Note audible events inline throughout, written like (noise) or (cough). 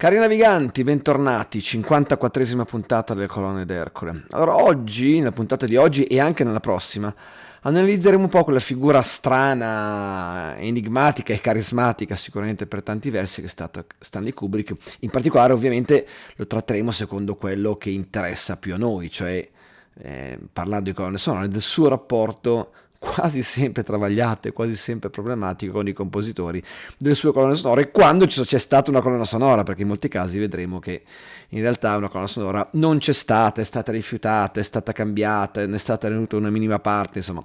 Cari naviganti, bentornati, 54esima puntata delle colonne d'Ercole. Allora, oggi, nella puntata di oggi e anche nella prossima, analizzeremo un po' quella figura strana, enigmatica e carismatica, sicuramente per tanti versi, che è stata Stanley Kubrick. In particolare, ovviamente, lo tratteremo secondo quello che interessa più a noi, cioè eh, parlando di colonne sonore, del suo rapporto quasi sempre travagliate, quasi sempre problematiche con i compositori delle sue colonne sonore quando c'è stata una colonna sonora, perché in molti casi vedremo che in realtà una colonna sonora non c'è stata, è stata rifiutata, è stata cambiata, ne è stata tenuta una minima parte, insomma,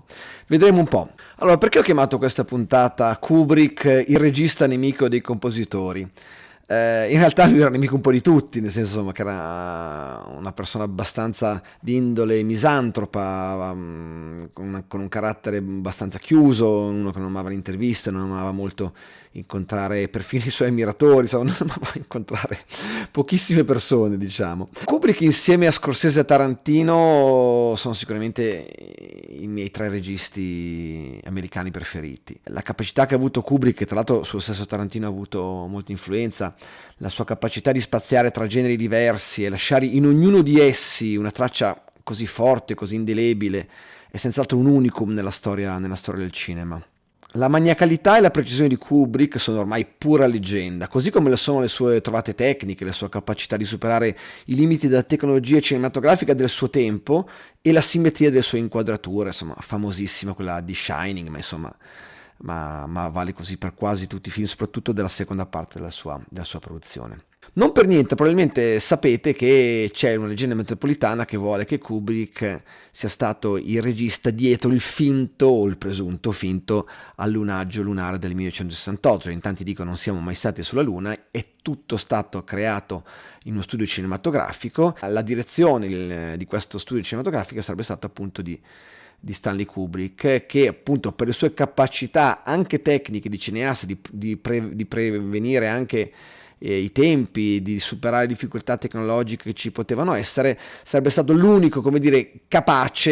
vedremo un po'. Allora, perché ho chiamato questa puntata Kubrick, il regista nemico dei compositori? Eh, in realtà lui era nemico un po' di tutti, nel senso insomma, che era una persona abbastanza di indole misantropa, um, con, con, un carattere abbastanza chiuso, uno che non amava l'intervista, non amava molto incontrare perfino i suoi ammiratori, insomma, (laughs) non amava incontrare pochissime persone, diciamo. Kubrick insieme a Scorsese e Tarantino sono sicuramente i miei tre registi americani preferiti. La capacità che ha avuto Kubrick, che tra l'altro sullo stesso Tarantino ha avuto molta influenza, la sua capacità di spaziare tra generi diversi e lasciare in ognuno di essi una traccia così forte, così indelebile, è senz'altro un unicum nella storia, nella storia del cinema. La maniacalità e la precisione di Kubrick sono ormai pura leggenda, così come lo sono le sue trovate tecniche, la sua capacità di superare i limiti della tecnologia cinematografica del suo tempo e la simmetria delle sue inquadrature, insomma, famosissima quella di Shining, ma insomma, ma, ma vale così per quasi tutti i film, soprattutto della seconda parte della sua, della sua produzione. Non per niente, probabilmente sapete che c'è una leggenda metropolitana che vuole che Kubrick sia stato il regista dietro il finto o il presunto finto allunaggio lunare del 1968. In tanti dicono non siamo mai stati sulla Luna, è tutto stato creato in uno studio cinematografico. La direzione di questo studio cinematografico sarebbe stata appunto di di Stanley Kubrick, che appunto per le sue capacità anche tecniche di cineasta, di, di, pre, di prevenire anche eh, i tempi, di superare difficoltà tecnologiche che ci potevano essere, sarebbe stato l'unico, come dire, capace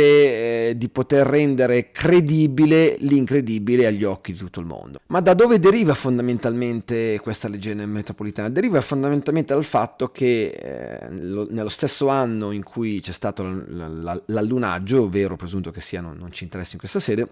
eh, di poter rendere credibile l'incredibile agli occhi di tutto il mondo. Ma da dove deriva fondamentalmente questa leggenda metropolitana? Deriva fondamentalmente dal fatto che eh, lo, nello stesso anno in cui c'è stato l'allunaggio, ovvero presunto che sia, non, non ci interessa in questa sede,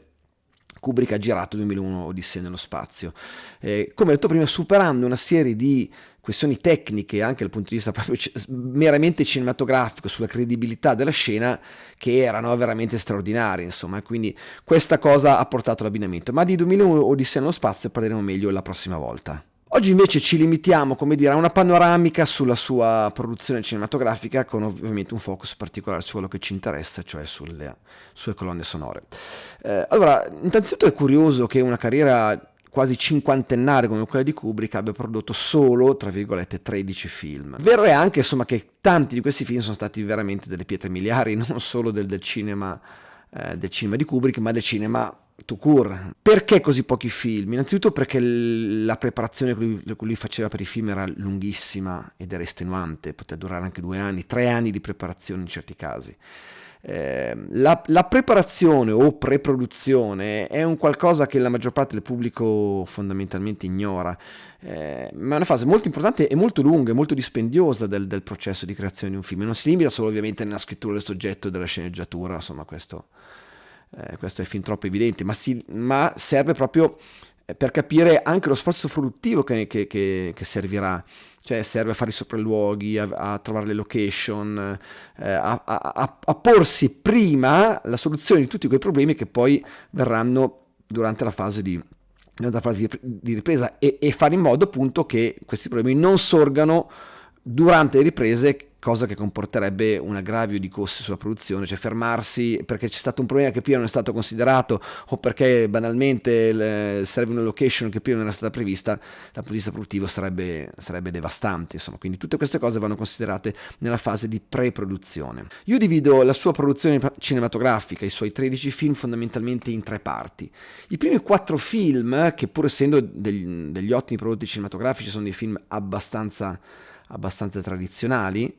Kubrick ha girato 2001 Odissea nello spazio. Eh, come detto prima, superando una serie di questioni tecniche, anche dal punto di vista proprio meramente cinematografico, sulla credibilità della scena, che erano veramente straordinarie, insomma, quindi questa cosa ha portato l'abbinamento. Ma di 2001 Odissea nello spazio parleremo meglio la prossima volta. Oggi invece ci limitiamo, dire, a una panoramica sulla sua produzione cinematografica con ovviamente un focus particolare su quello che ci interessa, cioè sulle sue colonne sonore. Eh, allora, innanzitutto è curioso che una carriera quasi cinquantennale come quella di Kubrick abbia prodotto solo, tra virgolette, 13 film. Vero è anche, insomma, che tanti di questi film sono stati veramente delle pietre miliari, (laughs) non solo del, del cinema, eh, del cinema di Kubrick, ma del cinema to cure. Perché così pochi film? Innanzitutto perché la preparazione che lui, che lui, faceva per i film era lunghissima ed era estenuante, poteva durare anche due anni, tre anni di preparazione in certi casi. Eh, la, la, preparazione o preproduzione è un qualcosa che la maggior parte del pubblico fondamentalmente ignora, eh, ma è una fase molto importante e molto lunga e molto dispendiosa del, del, processo di creazione di un film. Non si limita solo ovviamente nella scrittura del soggetto e della sceneggiatura, insomma questo eh, questo è fin troppo evidente, ma, si, ma, serve proprio eh, per capire anche lo sforzo produttivo che, che, che, che servirà. Cioè serve a fare i sopralluoghi, a, a trovare le location, eh, a, a, a, porsi prima la soluzione di tutti quei problemi che poi verranno durante la fase di, la fase di ripresa e, e, fare in modo appunto che questi problemi non sorgano durante le riprese cosa che comporterebbe un aggravio di costi sulla produzione, cioè fermarsi perché c'è stato un problema che prima non è stato considerato o perché banalmente le, serve una location che prima non era stata prevista, dal punto di vista produttivo sarebbe, sarebbe devastante. Insomma, quindi tutte queste cose vanno considerate nella fase di pre-produzione. Io divido la sua produzione cinematografica, i suoi 13 film fondamentalmente in tre parti. I primi quattro film, che pur essendo degli, degli ottimi prodotti cinematografici, sono dei film abbastanza abbastanza tradizionali,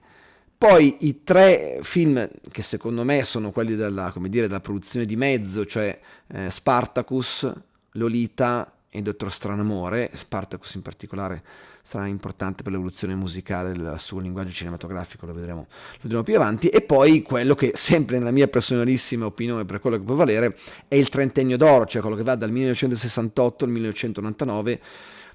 poi i tre film che secondo me sono quelli della, dire, della produzione di mezzo, cioè eh, Spartacus, Lolita e Dottor Stranamore, Spartacus in particolare sarà importante per l'evoluzione musicale del suo linguaggio cinematografico, lo vedremo, lo vedremo più avanti, e poi quello che sempre nella mia personalissima opinione per quello che può valere è il trentennio d'oro, cioè quello che va dal 1968 al 1999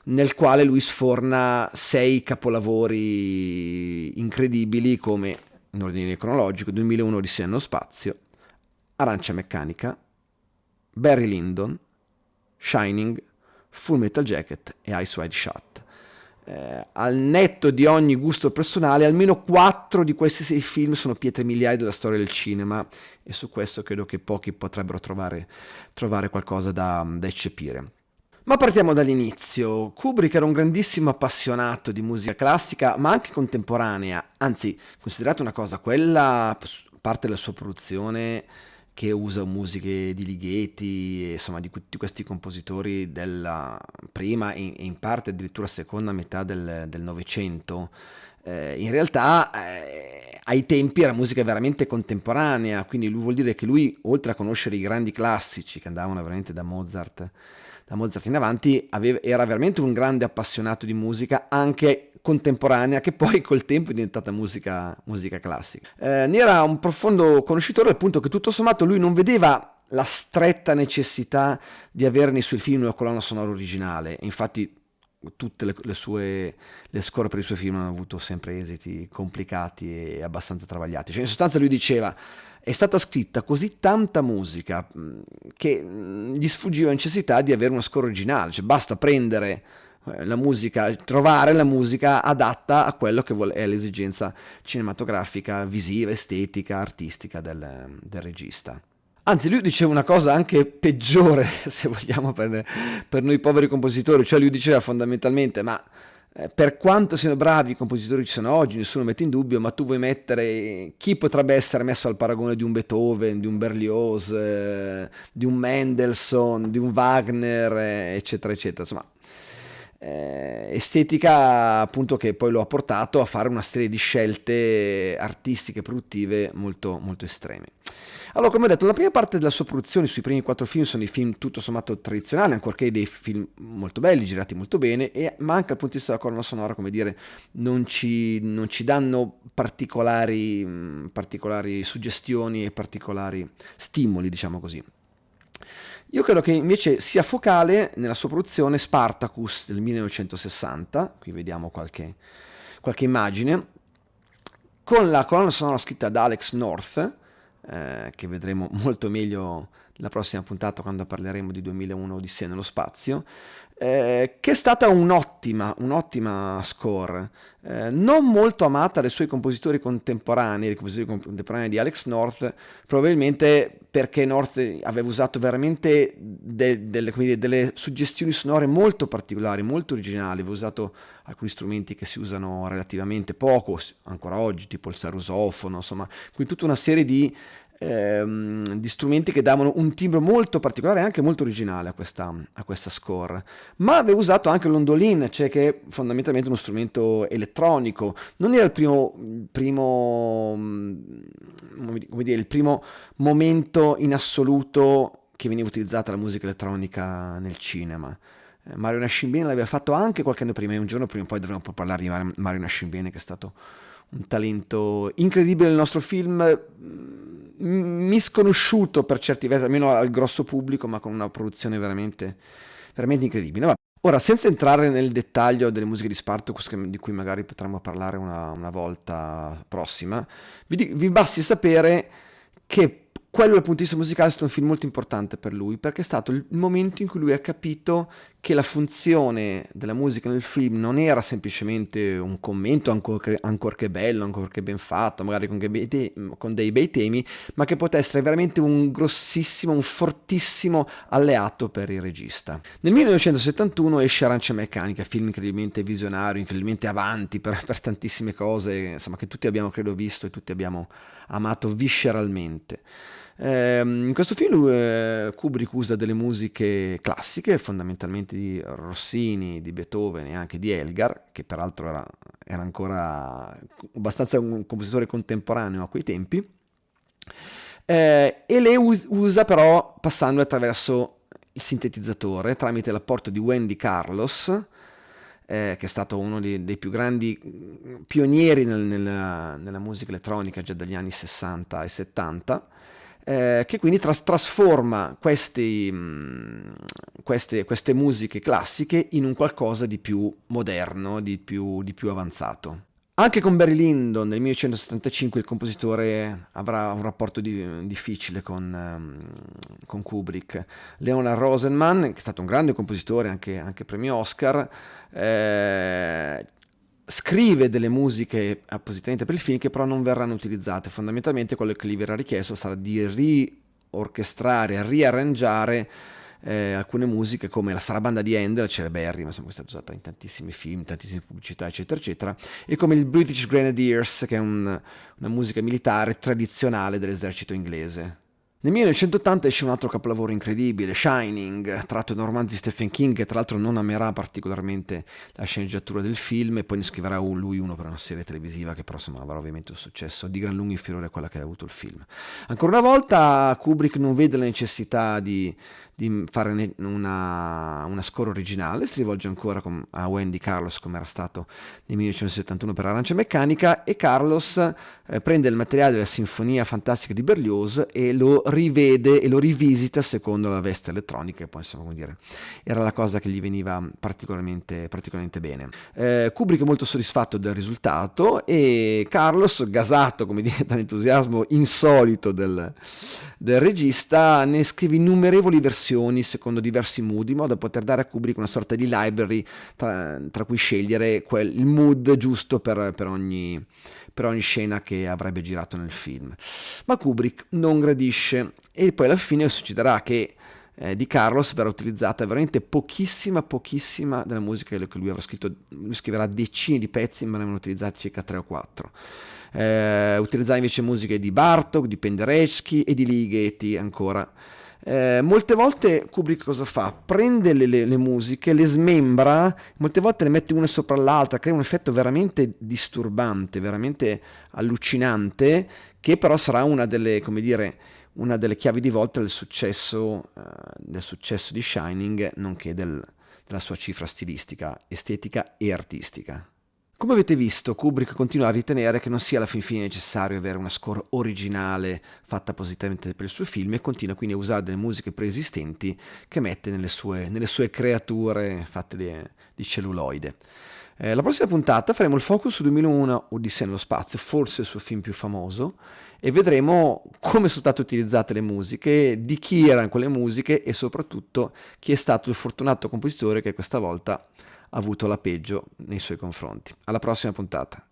nel quale lui sforna sei capolavori incredibili come in ordine cronologico 2001 Odissea nello spazio, Arancia Meccanica, Barry Lyndon, Shining, Full Metal Jacket e Ice Wide Shut. Eh, al netto di ogni gusto personale, almeno quattro di questi sei film sono pietre miliari della storia del cinema e su questo credo che pochi potrebbero trovare, trovare qualcosa da, da eccepire. Ma partiamo dall'inizio. Kubrick era un grandissimo appassionato di musica classica, ma anche contemporanea. Anzi, considerate una cosa, quella parte della sua produzione che usa musiche di Ligeti, insomma di tutti questi compositori della prima e in parte addirittura seconda metà del Novecento, eh, in realtà eh, ai tempi era musica veramente contemporanea, quindi lui vuol dire che lui, oltre a conoscere i grandi classici che andavano veramente da Mozart, da Mozart in avanti, aveva, era veramente un grande appassionato di musica, anche contemporanea che poi col tempo è diventata musica, musica classica. Eh, ne era un profondo conoscitore al punto che tutto sommato lui non vedeva la stretta necessità di avere nei suoi film una colonna sonora originale, infatti tutte le, le, sue le score per i suoi film hanno avuto sempre esiti complicati e abbastanza travagliati. Cioè, in sostanza lui diceva è stata scritta così tanta musica che gli sfuggiva la necessità di avere una score originale, cioè basta prendere eh, la musica, trovare la musica adatta a quello che è l'esigenza cinematografica, visiva, estetica, artistica del, del regista. Anzi, lui diceva una cosa anche peggiore, (laughs) se vogliamo, per, per noi poveri compositori, cioè lui diceva fondamentalmente, ma eh, per quanto siano bravi i compositori che ci sono oggi, nessuno mette in dubbio, ma tu vuoi mettere chi potrebbe essere messo al paragone di un Beethoven, di un Berlioz, eh, di un Mendelssohn, di un Wagner, eh, eccetera, eccetera. Insomma, eh, estetica appunto che poi lo ha portato a fare una serie di scelte artistiche produttive molto, molto estreme. Allora, come ho detto, la prima parte della sua produzione sui primi quattro film sono i film tutto sommato tradizionali, ancorché dei film molto belli, girati molto bene, e, ma anche dal punto di vista della colonna sonora, come dire, non ci, non ci danno particolari, particolari suggestioni e particolari stimoli, diciamo così. Io credo che invece sia focale nella sua produzione Spartacus del 1960, qui vediamo qualche, qualche immagine, con la colonna sonora scritta da Alex North, eh, che vedremo molto meglio nella prossima puntata quando parleremo di 2001 Odissea nello spazio, eh, che è stata un'ottima, un'ottima score, eh, non molto amata dai suoi compositori contemporanei, i compositori contemporanei di Alex North, probabilmente perché North aveva usato veramente de, delle, dire, delle, suggestioni sonore molto particolari, molto originali, aveva usato alcuni strumenti che si usano relativamente poco, ancora oggi, tipo il sarusofono, insomma, quindi tutta una serie di ehm, di strumenti che davano un timbro molto particolare e anche molto originale a questa, a questa score. Ma aveva usato anche l'ondolin, cioè che è fondamentalmente uno strumento elettronico. Non era il primo, primo, mm, come dire, il primo momento in assoluto che veniva utilizzata la musica elettronica nel cinema. Eh, Mario Nascimbene l'aveva fatto anche qualche anno prima e un giorno prima o poi dovremo parlare di Mario Nascimbene che è stato un talento incredibile nel nostro film misconosciuto per certi versi, almeno al grosso pubblico, ma con una produzione veramente, veramente incredibile. Ora, senza entrare nel dettaglio delle musiche di Spartacus, di cui magari potremmo parlare una, una volta prossima, vi, vi basti sapere che quello dal punto di vista musicale è stato un film molto importante per lui perché è stato il momento in cui lui ha capito che la funzione della musica nel film non era semplicemente un commento ancorché, ancorché bello, ancorché ben fatto, magari con, te- con, dei bei temi, ma che potesse essere veramente un grossissimo, un fortissimo alleato per il regista. Nel 1971 esce Arancia Meccanica, film incredibilmente visionario, incredibilmente avanti per, per tantissime cose, insomma, che tutti abbiamo credo visto e tutti abbiamo amato visceralmente. Eh, in questo film eh, Kubrick usa delle musiche classiche, fondamentalmente di Rossini, di Beethoven e anche di Elgar, che peraltro era, era ancora abbastanza un compositore contemporaneo a quei tempi, eh, e le us- usa però passando attraverso il sintetizzatore tramite l'apporto di Wendy Carlos, eh, che è stato uno dei, dei più grandi pionieri nel, nella, nella, musica elettronica già dagli anni 60 e 70, eh, che quindi tras- trasforma questi, mh, queste, queste, musiche classiche in un qualcosa di più moderno, di più, di più avanzato. Anche con Barry Lyndon nel 1975 il compositore avrà un rapporto di, difficile con, um, con, Kubrick. Leonard Rosenman, che è stato un grande compositore, anche, anche premio Oscar, eh, scrive delle musiche appositamente per il film che però non verranno utilizzate. Fondamentalmente quello che gli verrà richiesto sarà di riorchestrare, riarrangiare eh, alcune musiche come la sarabanda di Handel, Celeberry, ma questa è usata in tantissimi film, tantissime pubblicità, eccetera, eccetera, e come il British Grenadiers, che è un, una musica militare tradizionale dell'esercito inglese. Nel 1980 esce un altro capolavoro incredibile, Shining, tratto da un romanzo di Stephen King, che tra l'altro non amerà particolarmente la sceneggiatura del film, e poi ne scriverà un, lui uno per una serie televisiva che però insomma, avrà ovviamente un successo di gran lunga inferiore a quella che ha avuto il film. Ancora una volta Kubrick non vede la necessità di, di fare una, una, score originale, si rivolge ancora a Wendy Carlos come era stato nel 1971 per Arancia Meccanica e Carlos eh, prende il materiale della Sinfonia Fantastica di Berlioz e lo rivede e lo rivisita secondo la veste elettronica poi insomma come dire era la cosa che gli veniva particolarmente, particolarmente bene. Eh, Kubrick è molto soddisfatto del risultato e Carlos, gasato come dire (laughs) dall'entusiasmo insolito del, del regista, ne scrive innumerevoli versioni secondo diversi mood, in modo da poter dare a Kubrick una sorta di library tra, tra cui scegliere quel, il mood giusto per, per, ogni, per ogni scena che avrebbe girato nel film. Ma Kubrick non gradisce e poi alla fine succederà che eh, di Carlos verrà utilizzata veramente pochissima, pochissima della musica che lui avrà scritto, lui scriverà decine di pezzi, ma ne avranno utilizzati circa 3 o 4. Eh, utilizzava invece musiche di Bartok, di Penderecki e di Ligeti ancora. Eh, molte volte Kubrick cosa fa? Prende le, le, le, musiche, le smembra, molte volte le mette una sopra l'altra, crea un effetto veramente disturbante, veramente allucinante, che però sarà una delle, come dire, una delle chiavi di volta del successo, uh, del successo di Shining, nonché del, della sua cifra stilistica, estetica e artistica. Come avete visto, Kubrick continua a ritenere che non sia alla fin fine necessario avere una score originale fatta appositamente per il suo film e continua quindi a usare delle musiche preesistenti che mette nelle sue, nelle sue creature fatte di, di celluloide. Eh, la prossima puntata faremo il focus su 2001 Odissea nello spazio, forse il suo film più famoso, e vedremo come sono state utilizzate le musiche, di chi erano quelle musiche e soprattutto chi è stato il fortunato compositore che questa volta ha avuto la peggio nei suoi confronti. Alla prossima puntata.